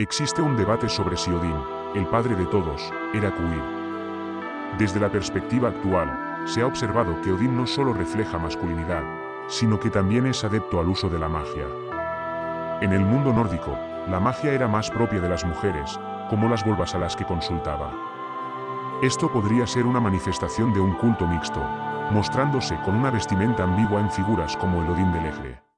Existe un debate sobre si Odín, el padre de todos, era queer. Desde la perspectiva actual, se ha observado que Odín no solo refleja masculinidad, sino que también es adepto al uso de la magia. En el mundo nórdico, la magia era más propia de las mujeres, como las volvas a las que consultaba. Esto podría ser una manifestación de un culto mixto, mostrándose con una vestimenta ambigua en figuras como el Odín del Eje.